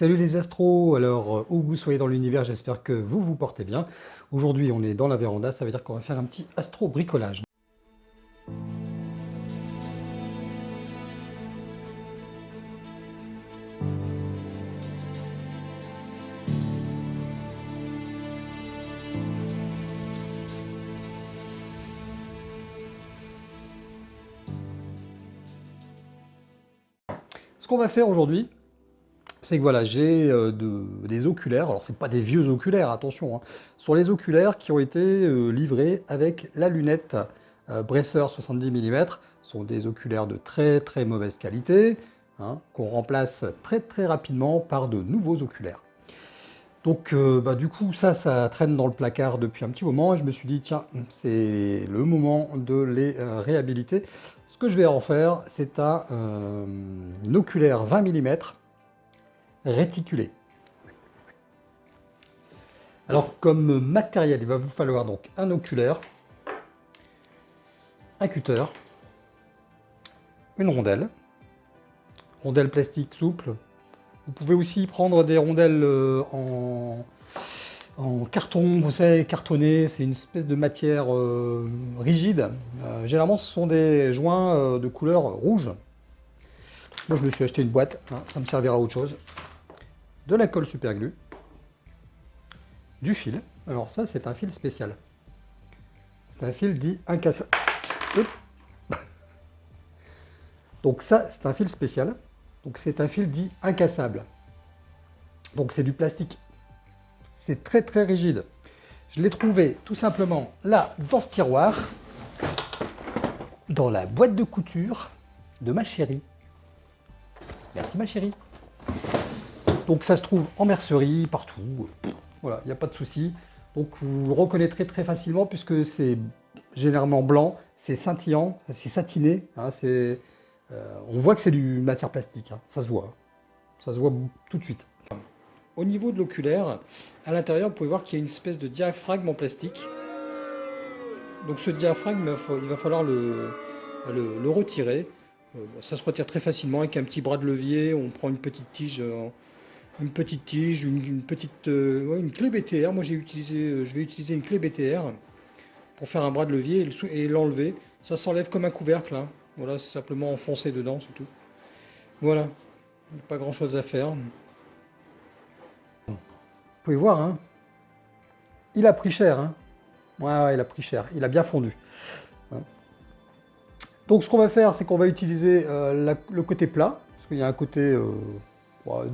Salut les astros, alors euh, où vous soyez dans l'univers, j'espère que vous vous portez bien. Aujourd'hui on est dans la véranda, ça veut dire qu'on va faire un petit astro bricolage. Ce qu'on va faire aujourd'hui, c'est que voilà, j'ai euh, des oculaires, alors c'est pas des vieux oculaires, attention, hein, sur les oculaires qui ont été euh, livrés avec la lunette euh, Bresser 70 mm, sont des oculaires de très très mauvaise qualité, hein, qu'on remplace très très rapidement par de nouveaux oculaires. Donc bah, du coup ça, ça traîne dans le placard depuis un petit moment et je me suis dit tiens, c'est le moment de les réhabiliter. Ce que je vais en faire, c'est un, oculaire 20 mm réticulé. Alors comme matériel, il va vous falloir donc un oculaire, un cutter, une rondelle, rondelle plastique souple. Vous pouvez aussi prendre des rondelles euh, en, carton, vous savez, cartonné, c'est une espèce de matière euh, rigide. Euh, généralement, ce sont des joints de couleur rouge. Moi, je me suis acheté une boîte, hein, ça me servira à autre chose de la colle super glue, du fil. Alors ça, c'est un fil spécial. C'est un fil dit incassable. Donc ça, c'est un fil spécial. Donc c'est un fil dit incassable. Donc c'est du plastique. C'est très très rigide. Je l'ai trouvé tout simplement là, dans ce tiroir, dans la boîte de couture de ma chérie. Merci ma chérie. Donc ça se trouve en mercerie, partout. Voilà, il n'y a pas de souci. Donc vous le reconnaîtrez très facilement puisque c'est généralement blanc, c'est scintillant, c'est satiné. Hein, euh, on voit que c'est du matière plastique, hein, ça se voit. Ça se voit tout de suite. Au niveau de l'oculaire, à l'intérieur, vous pouvez voir qu'il y a une espèce de diaphragme en plastique. Donc ce diaphragme, il va falloir le, retirer. Euh, ça se retire très facilement avec un petit bras de levier. On prend une petite tige une petite tige, une, petite euh, clé BTR. Moi j'ai utilisé, euh, je vais utiliser une clé BTR pour faire un bras de levier et l'enlever. Ça s'enlève comme un couvercle. Hein. Voilà, c'est simplement enfoncer dedans, c'est tout. Voilà, pas grand chose à faire. Vous pouvez voir, hein. il a pris cher. Hein. Ouais, il a pris cher, il a bien fondu. Donc ce qu'on va faire, c'est qu'on va utiliser euh, le côté plat, parce qu'il y a un côté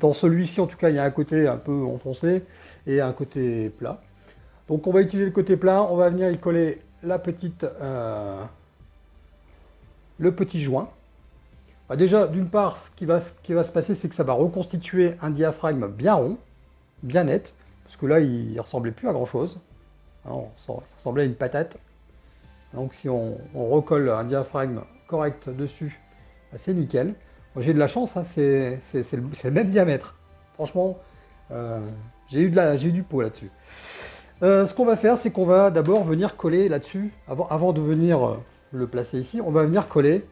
dans celui-ci, en tout cas, il y a un côté un peu enfoncé et un côté plat. Donc on va utiliser le côté plat, on va venir y coller euh, le petit joint. Bah, déjà, d'une part, ce qui, va, qui va se passer, c'est que ça va reconstituer un diaphragme bien rond, bien net, parce que là, il ne ressemblait plus à grand-chose. Hein, il ressemblait à une patate. Donc si on, on recolle un diaphragme correct dessus, bah, c'est nickel. J'ai de la chance, hein, c'est le, même diamètre. Franchement, euh, j'ai eu, du pot là-dessus. Euh, ce qu'on va faire, c'est qu'on va d'abord venir coller là-dessus, avant, de venir euh, le placer ici, on va venir coller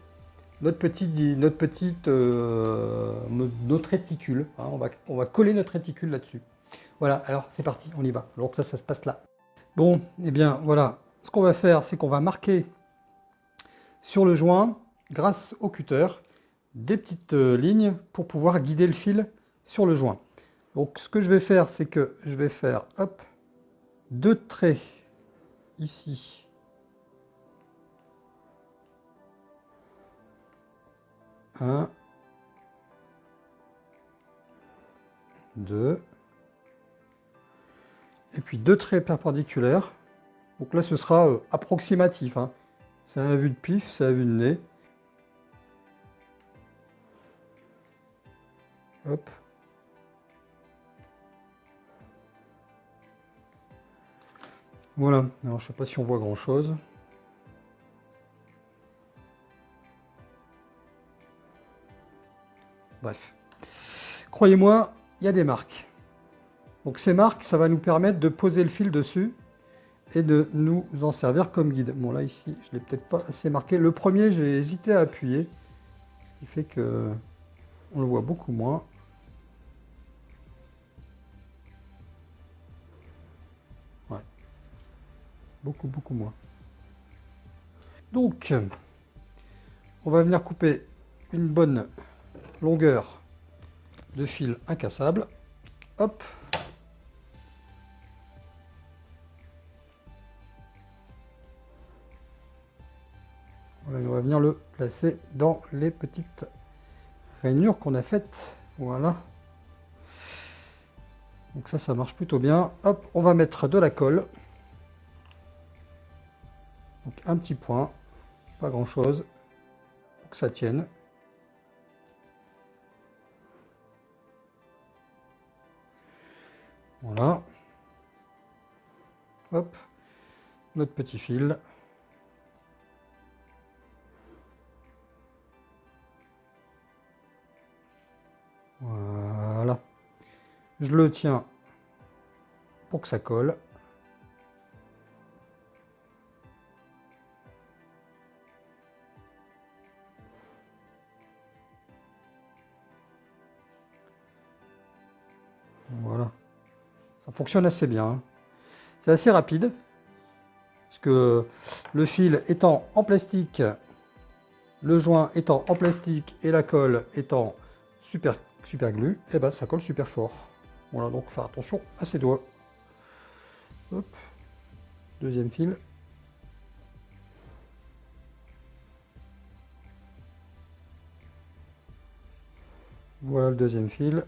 notre, petit, notre petite notre réticule. Hein, on, va, on va coller notre réticule là-dessus. Voilà, alors c'est parti, on y va. Donc ça, ça se passe là. Bon, et eh bien voilà, ce qu'on va faire, c'est qu'on va marquer sur le joint, grâce au cutter, des petites euh, lignes pour pouvoir guider le fil sur le joint. Donc ce que je vais faire, c'est que je vais faire deux traits ici. Un, deux, et puis deux traits perpendiculaires. Donc là, ce sera euh, approximatif. Hein. C'est un vue de pif, c'est un vue de nez. Voilà, alors je sais pas si on voit grand chose. Bref. Croyez-moi, il y a des marques. Donc ces marques, ça va nous permettre de poser le fil dessus et de nous en servir comme guide. Bon là ici, je ne l'ai peut-être pas assez marqué. Le premier, j'ai hésité à appuyer, ce qui fait que on le voit beaucoup moins. Beaucoup, moins. Donc, on va venir couper une bonne longueur de fil incassable. Hop. On va venir le placer dans les petites rainures qu'on a faites. Voilà. Donc ça, ça marche plutôt bien. Hop, on va mettre de la colle. Un petit point, pas grand chose, pour que ça tienne. Voilà. Hop, notre petit fil. Voilà. Je le tiens pour que ça colle. Fonctionne assez bien. C'est assez rapide. Parce que le fil étant en plastique, le joint étant en plastique et la colle étant super, super glue, et eh ben ça colle super fort. Voilà, donc faire attention à ses doigts. Deuxième fil. Voilà le deuxième fil.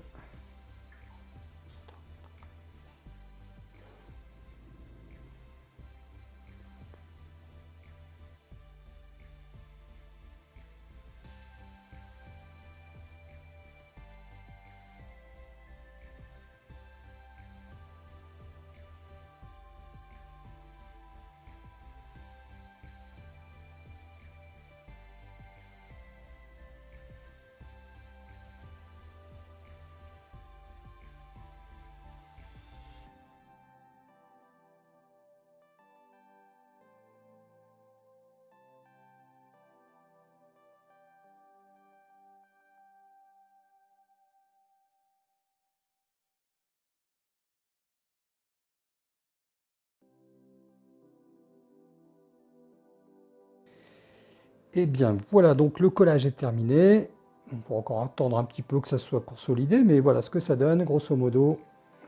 Eh bien voilà, donc le collage est terminé. On va encore attendre un petit peu que ça soit consolidé, mais voilà ce que ça donne, grosso modo.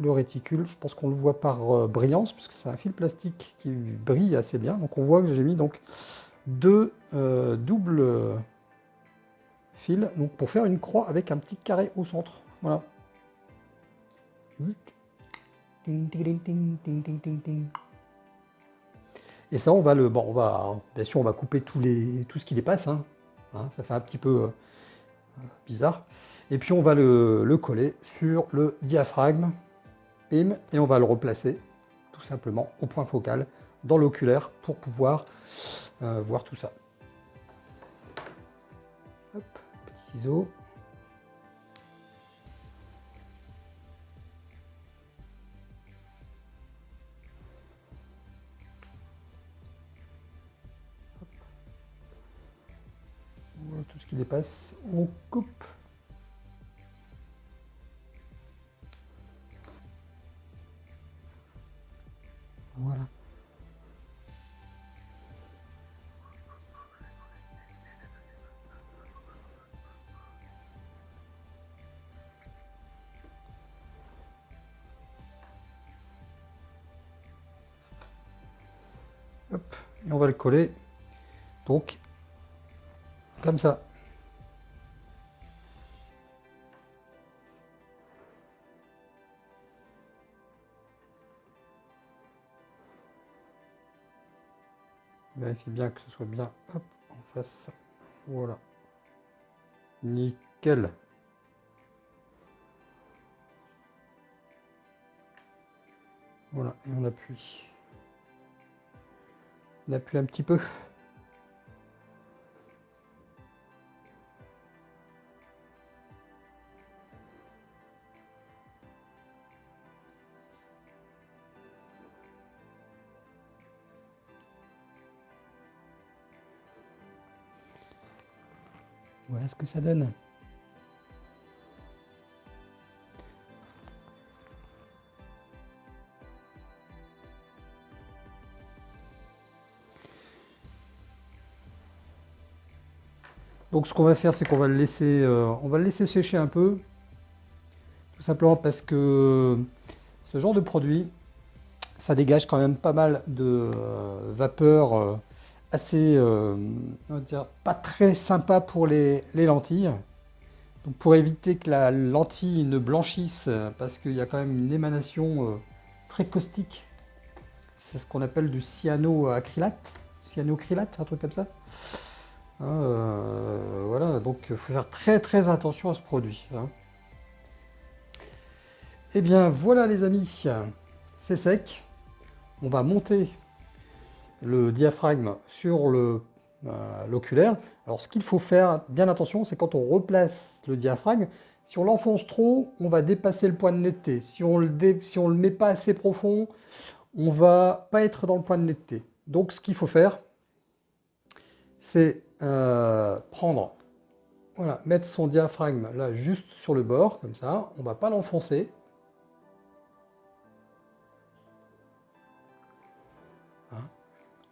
Le réticule, je pense qu'on le voit par euh, brillance, puisque c'est un fil plastique qui brille assez bien. Donc on voit que j'ai mis donc deux euh, doubles fils pour faire une croix avec un petit carré au centre. Voilà. Et ça, on va le, bon, on va, bien sûr, on va couper tous les, tout ce qui dépasse. Hein. Hein, ça fait un petit peu euh, bizarre. Et puis on va le, coller sur le diaphragme, et on va le replacer tout simplement au point focal dans l'oculaire pour pouvoir euh, voir tout ça. Hop, petit ciseau. Dépasse, on coupe. Voilà. Hop, et on va le coller donc comme ça. Bien que ce soit bien hop, en face. Voilà. Nickel. Voilà, et on appuie. On appuie un petit peu. Voilà ce que ça donne. Donc ce qu'on va faire, c'est qu'on va le laisser, euh, va le laisser sécher un peu, tout simplement parce que ce genre de produit, ça dégage quand même pas mal de euh, vapeur euh, euh, assez, on va dire, pas très sympa pour les, les, lentilles. Donc pour éviter que la lentille ne blanchisse, parce qu'il y a quand même une émanation très caustique, c'est ce qu'on appelle du cyanoacrylate, cyanocrylate, un truc comme ça. Hein, euh, voilà, donc il faut faire très très attention à ce produit. Hein. Eh bien voilà les amis, c'est sec. On va monter le diaphragme sur euh, l'oculaire. Alors ce qu'il faut faire, bien attention, c'est quand on replace le diaphragme, si on l'enfonce trop, on va dépasser le point de netteté. Si on on le met pas assez profond, on va pas être dans le point de netteté. Donc ce qu'il faut faire, c'est euh, prendre, voilà, mettre son diaphragme là juste sur le bord, comme ça, on va pas l'enfoncer.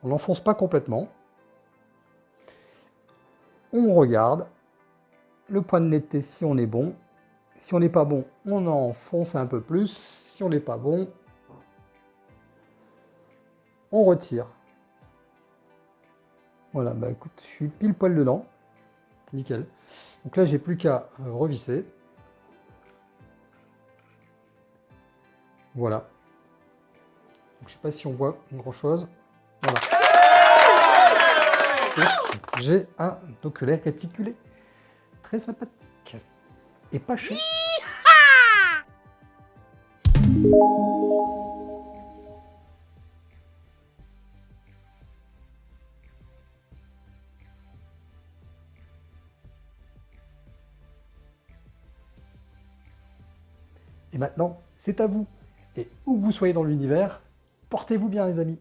On l'enfonce pas complètement. On regarde le point de netteté si on est bon. Si on n'est pas bon, on enfonce un peu plus. Si on n'est pas bon, on retire. Voilà, bah écoute, je suis pile poil dedans. Nickel. Donc là, j'ai plus qu'à euh, revisser. Voilà. Je sais pas si on voit grand chose. J'ai un oculaire réticulé. Très sympathique. Et pas cher. Et maintenant, c'est à vous. Et où que vous soyez dans l'univers, portez-vous bien les amis.